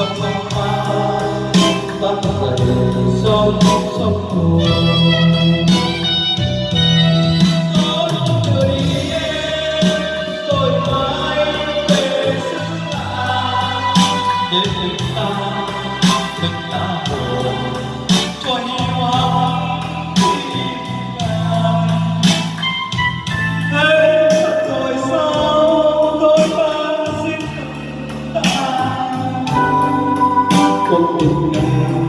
sông hoa tắt dậy sông sông hồ Hãy subscribe cho kênh Ghiền Mì Gõ Để không bỏ lỡ những outro não.